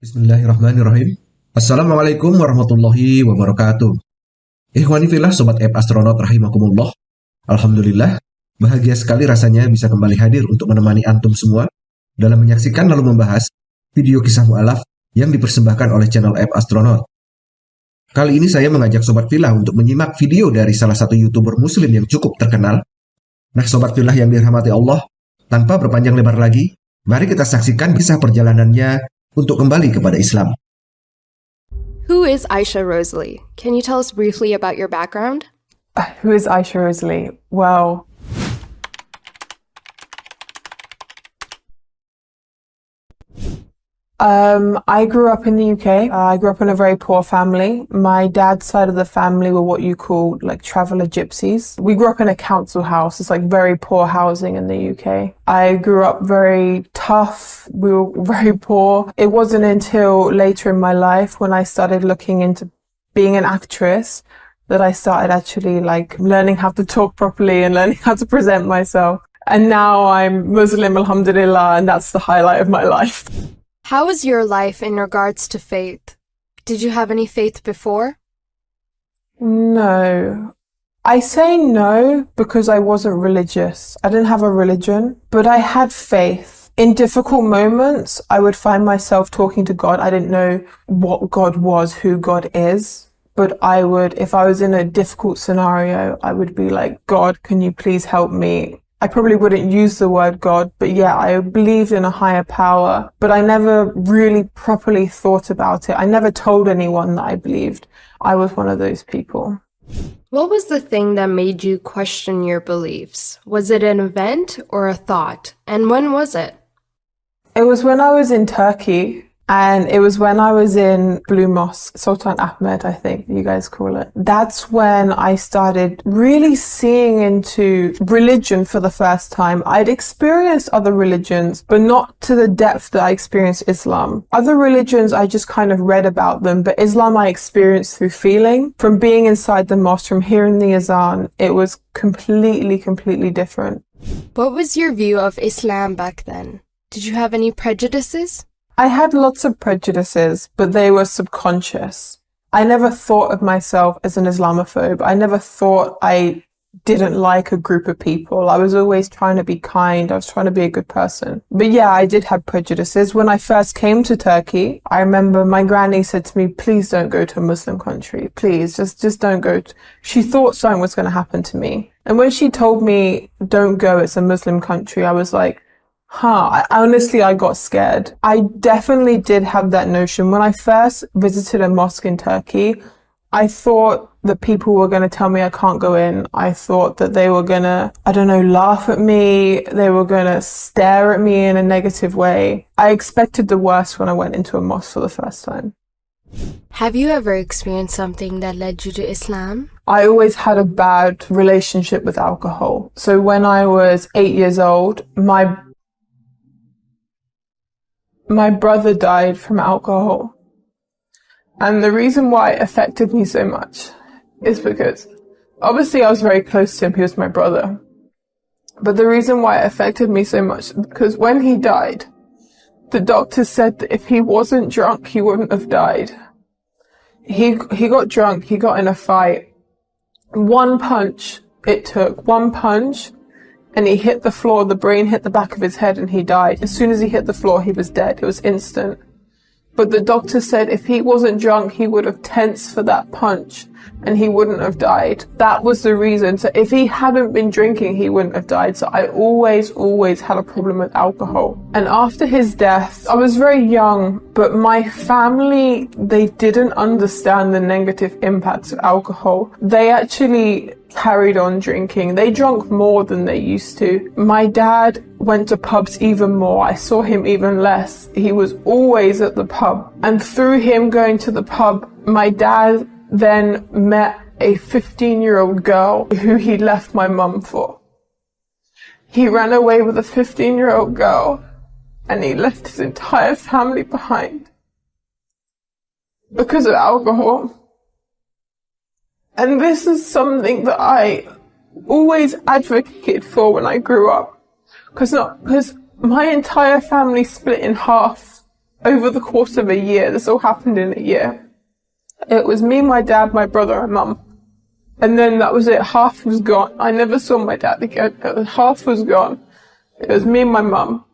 Bismillahirrahmanirrahim. Assalamualaikum warahmatullahi wabarakatuh. Ikhwani filah Sobat App Astronaut rahimakumullah. Alhamdulillah, bahagia sekali rasanya bisa kembali hadir untuk menemani antum semua dalam menyaksikan lalu membahas video kisah mu'alaf yang dipersembahkan oleh channel App Astronaut. Kali ini saya mengajak Sobat Filah untuk menyimak video dari salah satu YouTuber muslim yang cukup terkenal. Nah Sobat Filah yang dirahmati Allah, tanpa berpanjang lebar lagi, mari kita saksikan kisah perjalanannya untuk kembali kepada Islam. Who is Aisha Rosalie? Can you tell us briefly about your background? Uh, Who is Aisha Rosalie? Well, um, I grew up in the UK. Uh, I grew up in a very poor family. My dad's side of the family were what you call like traveller gypsies. We grew up in a council house. It's like very poor housing in the UK. I grew up very tough. We were very poor. It wasn't until later in my life when I started looking into being an actress that I started actually like learning how to talk properly and learning how to present myself. And now I'm Muslim, alhamdulillah, and that's the highlight of my life. How was your life in regards to faith? Did you have any faith before? No. I say no because I wasn't religious. I didn't have a religion, but I had faith. In difficult moments, I would find myself talking to God. I didn't know what God was, who God is, but I would, if I was in a difficult scenario, I would be like, God, can you please help me? I probably wouldn't use the word God, but yeah, I believed in a higher power, but I never really properly thought about it. I never told anyone that I believed. I was one of those people. What was the thing that made you question your beliefs? Was it an event or a thought? And when was it? It was when I was in Turkey and it was when I was in Blue Mosque, Sultan Ahmed, I think you guys call it. That's when I started really seeing into religion for the first time. I'd experienced other religions, but not to the depth that I experienced Islam. Other religions, I just kind of read about them, but Islam I experienced through feeling. From being inside the mosque, from hearing the azan, it was completely, completely different. What was your view of Islam back then? Did you have any prejudices? I had lots of prejudices, but they were subconscious. I never thought of myself as an Islamophobe. I never thought I didn't like a group of people. I was always trying to be kind. I was trying to be a good person. But yeah, I did have prejudices. When I first came to Turkey, I remember my granny said to me, please don't go to a Muslim country. Please, just, just don't go. She thought something was going to happen to me. And when she told me, don't go, it's a Muslim country, I was like, Huh, I, honestly, I got scared. I definitely did have that notion. When I first visited a mosque in Turkey, I thought that people were going to tell me I can't go in. I thought that they were going to, I don't know, laugh at me. They were going to stare at me in a negative way. I expected the worst when I went into a mosque for the first time. Have you ever experienced something that led you to Islam? I always had a bad relationship with alcohol. So when I was eight years old, my my brother died from alcohol. And the reason why it affected me so much is because obviously I was very close to him. He was my brother. But the reason why it affected me so much because when he died, the doctor said that if he wasn't drunk, he wouldn't have died. He, he got drunk. He got in a fight. One punch it took, one punch and he hit the floor, the brain hit the back of his head and he died. As soon as he hit the floor, he was dead. It was instant. But the doctor said if he wasn't drunk, he would have tensed for that punch and he wouldn't have died. That was the reason. So if he hadn't been drinking, he wouldn't have died. So I always, always had a problem with alcohol. And after his death, I was very young, but my family, they didn't understand the negative impacts of alcohol. They actually carried on drinking. They drank more than they used to. My dad went to pubs even more. I saw him even less. He was always at the pub. And through him going to the pub, my dad then met a 15 year old girl who he left my mum for. He ran away with a 15 year old girl and he left his entire family behind because of alcohol. And this is something that I always advocated for when I grew up. Cause not, cause my entire family split in half over the course of a year. This all happened in a year. It was me, my dad, my brother, and mum. And then that was it. Half was gone. I never saw my dad again. Half was gone. It was me and my mum.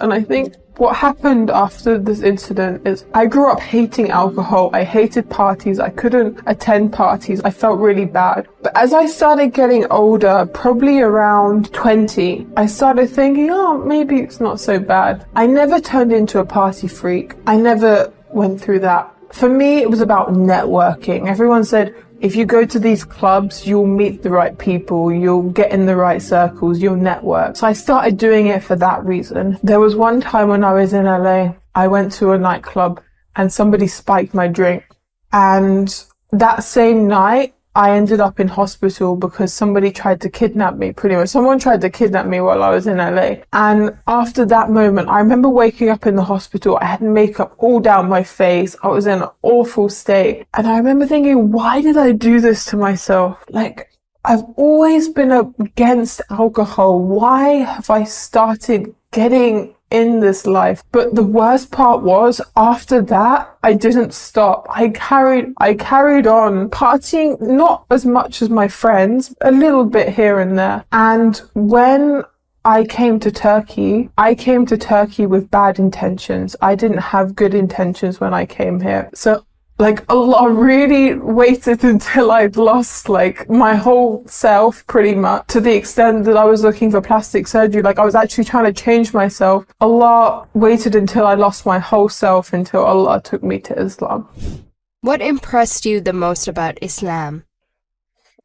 And I think what happened after this incident is I grew up hating alcohol. I hated parties. I couldn't attend parties. I felt really bad. But as I started getting older, probably around 20, I started thinking, oh, maybe it's not so bad. I never turned into a party freak. I never went through that. For me, it was about networking. Everyone said, if you go to these clubs, you'll meet the right people, you'll get in the right circles, you'll network. So I started doing it for that reason. There was one time when I was in LA, I went to a nightclub and somebody spiked my drink. And that same night, I ended up in hospital because somebody tried to kidnap me pretty much. Someone tried to kidnap me while I was in LA. And after that moment, I remember waking up in the hospital. I had makeup all down my face. I was in an awful state. And I remember thinking, why did I do this to myself? Like, I've always been against alcohol. Why have I started getting in this life. But the worst part was after that, I didn't stop. I carried, I carried on partying, not as much as my friends, a little bit here and there. And when I came to Turkey, I came to Turkey with bad intentions. I didn't have good intentions when I came here. So like Allah really waited until I'd lost like my whole self pretty much to the extent that I was looking for plastic surgery. Like I was actually trying to change myself. Allah waited until I lost my whole self until Allah took me to Islam. What impressed you the most about Islam?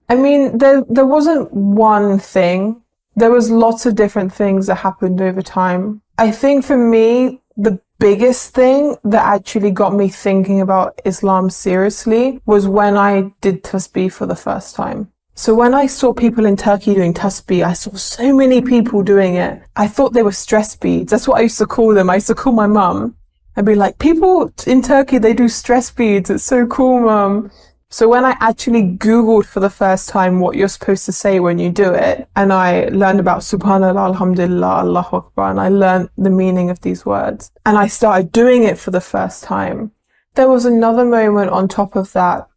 I mean, there, there wasn't one thing. There was lots of different things that happened over time. I think for me, the biggest thing that actually got me thinking about Islam seriously was when I did tasbih for the first time. So when I saw people in Turkey doing tasbih, I saw so many people doing it. I thought they were stress beads. That's what I used to call them. I used to call my mum. I'd be like, people in Turkey, they do stress beads. It's so cool, mum. So when I actually Googled for the first time what you're supposed to say when you do it, and I learned about Subhanallah, Alhamdulillah, Allahu Akbar, and I learned the meaning of these words, and I started doing it for the first time, there was another moment on top of that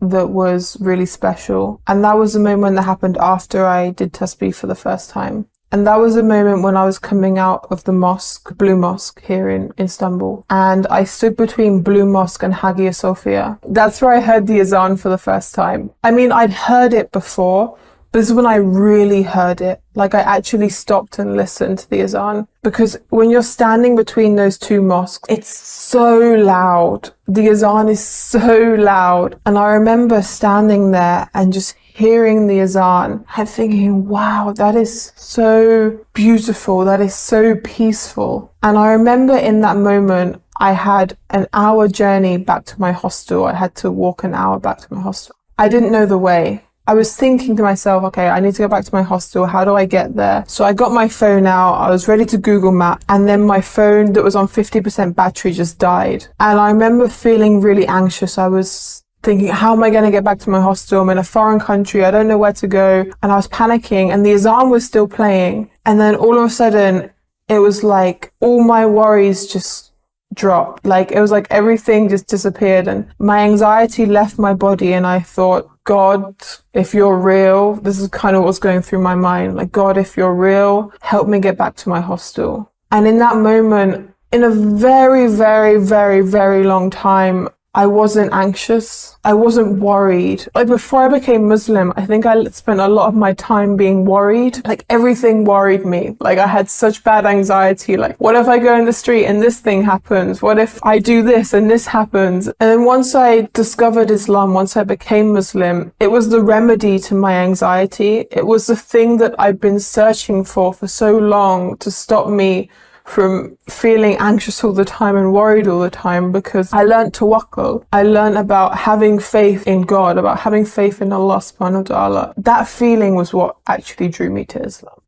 that was really special. And that was the moment that happened after I did Tasbih for the first time. And that was a moment when I was coming out of the mosque, Blue Mosque here in Istanbul. And I stood between Blue Mosque and Hagia Sophia. That's where I heard the azan for the first time. I mean, I'd heard it before, but this is when I really heard it. Like I actually stopped and listened to the azan. Because when you're standing between those two mosques, it's so loud. The azan is so loud. And I remember standing there and just hearing the azan and thinking, wow, that is so beautiful. That is so peaceful. And I remember in that moment, I had an hour journey back to my hostel. I had to walk an hour back to my hostel. I didn't know the way. I was thinking to myself, okay, I need to go back to my hostel. How do I get there? So I got my phone out. I was ready to Google map and then my phone that was on 50% battery just died. And I remember feeling really anxious. I was thinking, how am I going to get back to my hostel? I'm in a foreign country. I don't know where to go. And I was panicking and the azan was still playing. And then all of a sudden it was like all my worries just dropped. Like it was like everything just disappeared and my anxiety left my body. And I thought, God, if you're real, this is kind of what's going through my mind. Like, God, if you're real, help me get back to my hostel. And in that moment, in a very, very, very, very long time, I wasn't anxious. I wasn't worried. Like before I became Muslim, I think I spent a lot of my time being worried. Like everything worried me. Like I had such bad anxiety. Like what if I go in the street and this thing happens? What if I do this and this happens? And then once I discovered Islam, once I became Muslim, it was the remedy to my anxiety. It was the thing that I've been searching for for so long to stop me from feeling anxious all the time and worried all the time because I learned to tawakkul. I learned about having faith in God, about having faith in Allah subhanahu wa ta'ala. That feeling was what actually drew me to Islam.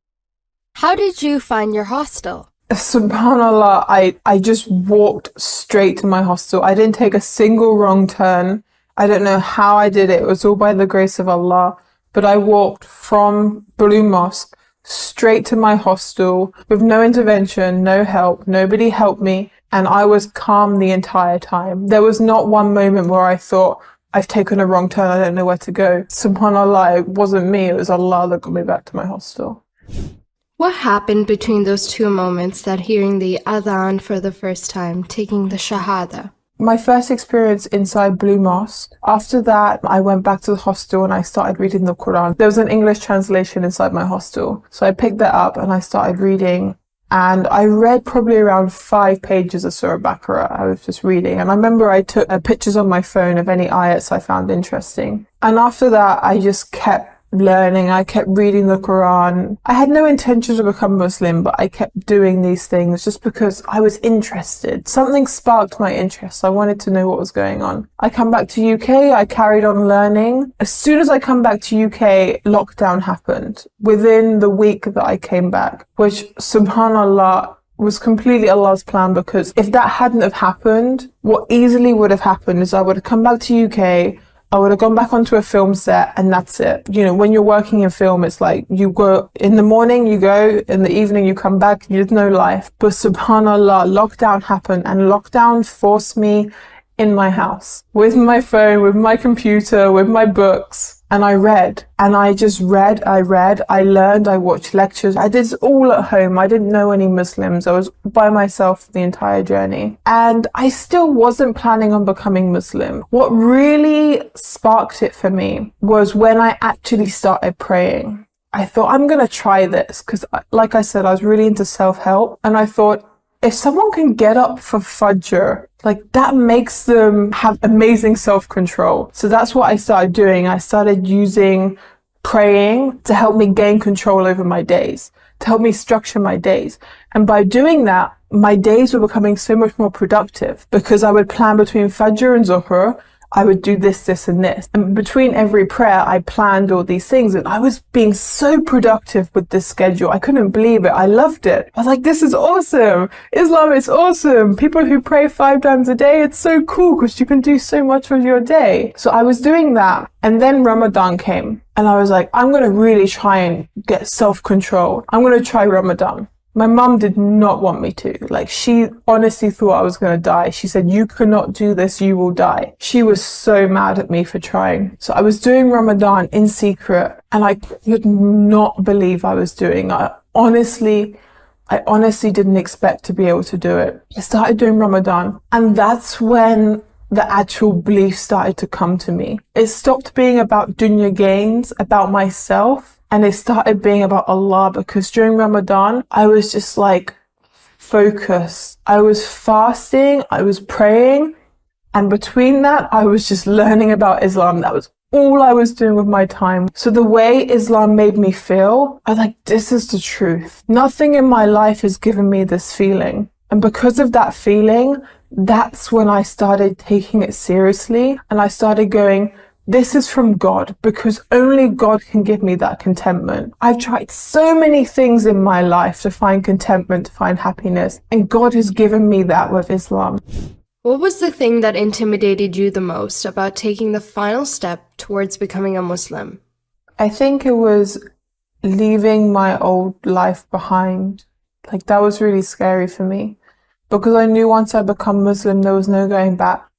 How did you find your hostel? Subhanallah, I, I just walked straight to my hostel. I didn't take a single wrong turn. I don't know how I did it. It was all by the grace of Allah. But I walked from Blue Mosque straight to my hostel with no intervention, no help. Nobody helped me. And I was calm the entire time. There was not one moment where I thought, I've taken a wrong turn, I don't know where to go. SubhanAllah, it wasn't me, it was Allah that got me back to my hostel. What happened between those two moments that hearing the adhan for the first time, taking the shahada? My first experience inside Blue Mosque. After that, I went back to the hostel and I started reading the Quran. There was an English translation inside my hostel. So I picked that up and I started reading and I read probably around five pages of Surah Baqarah. I was just reading, and I remember I took uh, pictures on my phone of any ayats I found interesting. And after that, I just kept learning. I kept reading the Quran. I had no intention to become Muslim, but I kept doing these things just because I was interested. Something sparked my interest. I wanted to know what was going on. I come back to UK. I carried on learning. As soon as I come back to UK, lockdown happened within the week that I came back, which subhanallah was completely Allah's plan because if that hadn't have happened, what easily would have happened is I would have come back to UK, I would have gone back onto a film set and that's it. You know, when you're working in film, it's like you go in the morning, you go, in the evening, you come back, there's no life. But subhanAllah, lockdown happened and lockdown forced me in my house with my phone, with my computer, with my books and I read and I just read, I read, I learned, I watched lectures. I did all at home. I didn't know any Muslims. I was by myself the entire journey and I still wasn't planning on becoming Muslim. What really sparked it for me was when I actually started praying. I thought I'm going to try this because like I said, I was really into self-help and I thought if someone can get up for Fajr, like that makes them have amazing self-control. So that's what I started doing. I started using praying to help me gain control over my days, to help me structure my days. And by doing that, my days were becoming so much more productive because I would plan between Fajr and Zuhr I would do this, this, and this. And between every prayer, I planned all these things and I was being so productive with this schedule. I couldn't believe it. I loved it. I was like, this is awesome. Islam is awesome. People who pray five times a day, it's so cool because you can do so much with your day. So I was doing that. And then Ramadan came and I was like, I'm going to really try and get self control. I'm going to try Ramadan. My mum did not want me to. Like, she honestly thought I was going to die. She said, You cannot do this, you will die. She was so mad at me for trying. So I was doing Ramadan in secret and I could not believe I was doing it. Honestly, I honestly didn't expect to be able to do it. I started doing Ramadan and that's when the actual belief started to come to me. It stopped being about dunya gains, about myself and it started being about Allah because during Ramadan, I was just like focused. I was fasting, I was praying, and between that, I was just learning about Islam. That was all I was doing with my time. So the way Islam made me feel, I was like, this is the truth. Nothing in my life has given me this feeling. And because of that feeling, that's when I started taking it seriously and I started going, this is from God because only God can give me that contentment. I've tried so many things in my life to find contentment, to find happiness, and God has given me that with Islam. What was the thing that intimidated you the most about taking the final step towards becoming a Muslim? I think it was leaving my old life behind. Like that was really scary for me because I knew once I become Muslim, there was no going back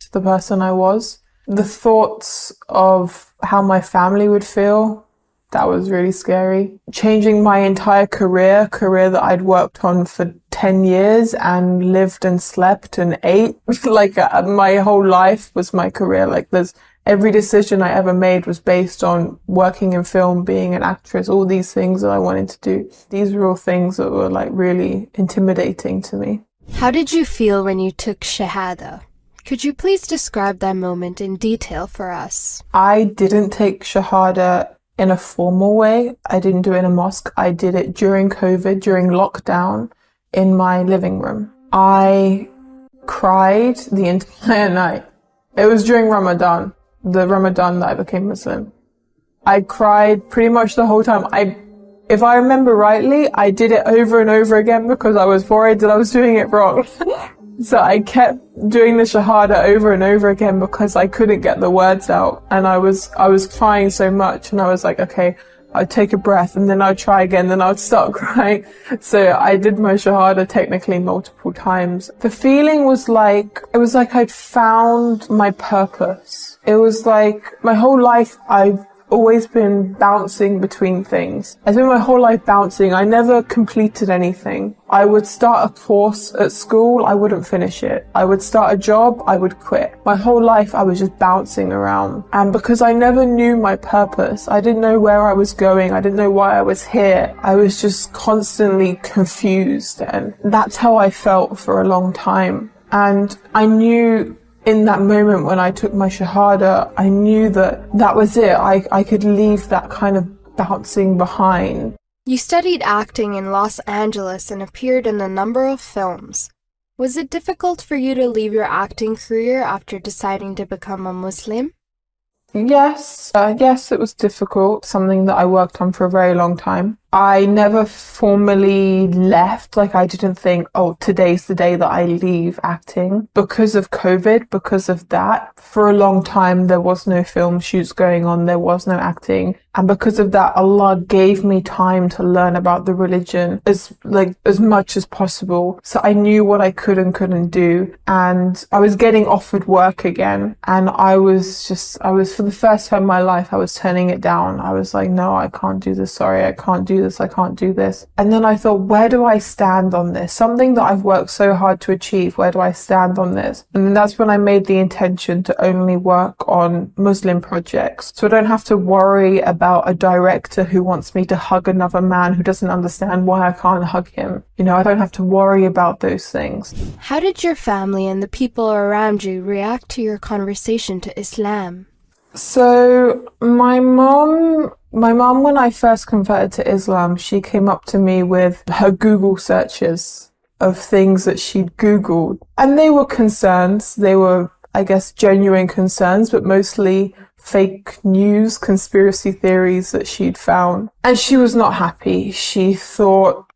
to the person I was the thoughts of how my family would feel that was really scary. Changing my entire career, career that I'd worked on for 10 years and lived and slept and ate. like uh, my whole life was my career. Like there's every decision I ever made was based on working in film, being an actress, all these things that I wanted to do. These were all things that were like really intimidating to me. How did you feel when you took Shahada? Could you please describe that moment in detail for us? I didn't take Shahada in a formal way. I didn't do it in a mosque. I did it during COVID, during lockdown, in my living room. I cried the entire night. It was during Ramadan, the Ramadan that I became Muslim. I cried pretty much the whole time. I, if I remember rightly, I did it over and over again because I was worried that I was doing it wrong. So I kept doing the shahada over and over again because I couldn't get the words out and I was I was crying so much and I was like, okay, I'd take a breath and then I'd try again, then I'd start crying. So I did my Shahada technically multiple times. The feeling was like, it was like I'd found my purpose. It was like my whole life I've always been bouncing between things. I spent my whole life bouncing. I never completed anything. I would start a course at school, I wouldn't finish it. I would start a job, I would quit. My whole life I was just bouncing around. And because I never knew my purpose, I didn't know where I was going, I didn't know why I was here. I was just constantly confused and that's how I felt for a long time. And I knew in that moment when I took my Shahada, I knew that that was it. I, I could leave that kind of bouncing behind. You studied acting in Los Angeles and appeared in a number of films. Was it difficult for you to leave your acting career after deciding to become a Muslim? Yes, uh, yes, it was difficult, something that I worked on for a very long time. I never formally left. Like I didn't think, oh, today's the day that I leave acting because of COVID, because of that. For a long time, there was no film shoots going on. There was no acting. And because of that, Allah gave me time to learn about the religion as like as much as possible. So I knew what I could and couldn't do. And I was getting offered work again. And I was just, I was for the first time in my life, I was turning it down. I was like, no, I can't do this. Sorry, I can't do this, I can't do this. And then I thought, where do I stand on this? Something that I've worked so hard to achieve, where do I stand on this? And that's when I made the intention to only work on Muslim projects. So I don't have to worry about a director who wants me to hug another man who doesn't understand why I can't hug him. You know, I don't have to worry about those things. How did your family and the people around you react to your conversation to Islam? So my mom, my mom, when I first converted to Islam, she came up to me with her Google searches of things that she'd Googled. And they were concerns. They were, I guess, genuine concerns, but mostly fake news, conspiracy theories that she'd found. And she was not happy. She thought,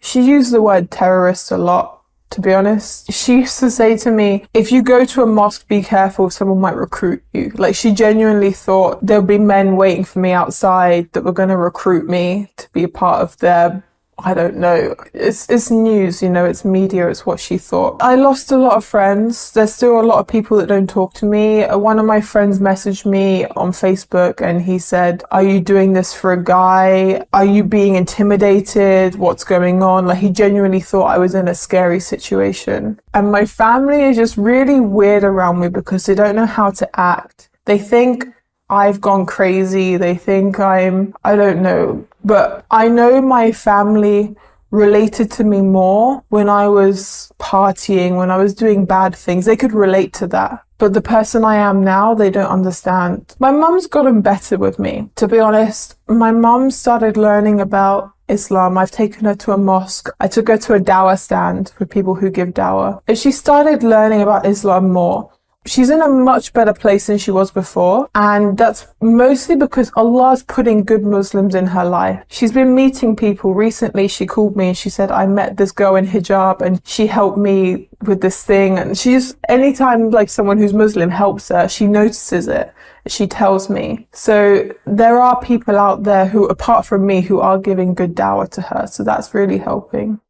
she used the word terrorist a lot to be honest. She used to say to me, if you go to a mosque, be careful, someone might recruit you. Like she genuinely thought there'll be men waiting for me outside that were going to recruit me to be a part of their I don't know. It's it's news, you know, it's media, it's what she thought. I lost a lot of friends. There's still a lot of people that don't talk to me. Uh, one of my friends messaged me on Facebook and he said, Are you doing this for a guy? Are you being intimidated? What's going on? Like he genuinely thought I was in a scary situation. And my family is just really weird around me because they don't know how to act. They think I've gone crazy. They think I'm, I don't know, but I know my family related to me more when I was partying, when I was doing bad things. They could relate to that. But the person I am now, they don't understand. My mum's gotten better with me. To be honest, my mum started learning about Islam. I've taken her to a mosque. I took her to a dawah stand for people who give dawah. And she started learning about Islam more she's in a much better place than she was before. And that's mostly because Allah's putting good Muslims in her life. She's been meeting people recently. She called me and she said, I met this girl in hijab and she helped me with this thing. And she's, anytime like someone who's Muslim helps her, she notices it. She tells me. So there are people out there who, apart from me, who are giving good dawah to her. So that's really helping.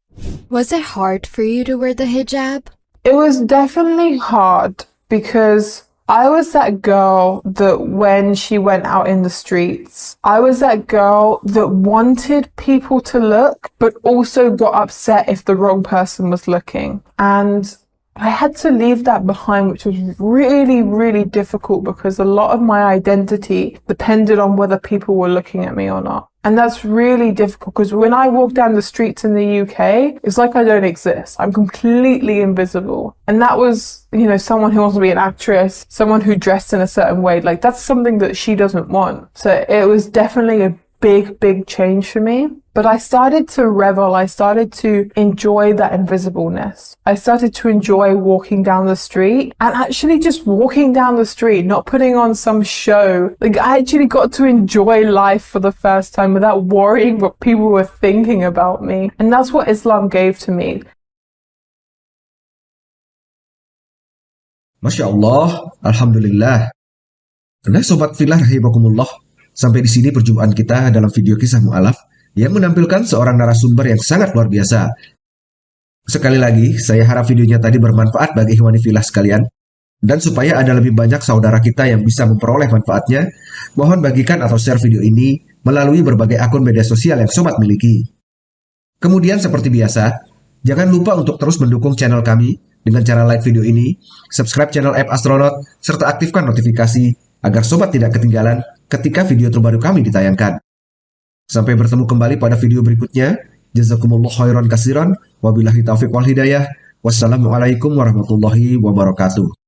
Was it hard for you to wear the hijab? It was definitely hard because I was that girl that when she went out in the streets, I was that girl that wanted people to look, but also got upset if the wrong person was looking. And I had to leave that behind, which was really, really difficult because a lot of my identity depended on whether people were looking at me or not. And that's really difficult because when I walk down the streets in the UK, it's like I don't exist. I'm completely invisible. And that was, you know, someone who wants to be an actress, someone who dressed in a certain way. Like that's something that she doesn't want. So it was definitely a big, big change for me. But I started to revel. I started to enjoy that invisibleness. I started to enjoy walking down the street and actually just walking down the street, not putting on some show. Like I actually got to enjoy life for the first time without worrying what people were thinking about me. And that's what Islam gave to me. Masya Allah, Alhamdulillah. Nah Sobat Filah Rahimakumullah, Sampai di sini perjumpaan kita dalam video kisah mu'alaf yang menampilkan seorang narasumber yang sangat luar biasa. Sekali lagi, saya harap videonya tadi bermanfaat bagi ikhwani filah sekalian. Dan supaya ada lebih banyak saudara kita yang bisa memperoleh manfaatnya, mohon bagikan atau share video ini melalui berbagai akun media sosial yang sobat miliki. Kemudian seperti biasa, jangan lupa untuk terus mendukung channel kami dengan cara like video ini, subscribe channel App Astronaut, serta aktifkan notifikasi agar sobat tidak ketinggalan ketika video terbaru kami ditayangkan. Sampai bertemu kembali pada video berikutnya. Jazakumullah khairan kasiran. Wabillahi taufiq wal hidayah. Wassalamualaikum warahmatullahi wabarakatuh.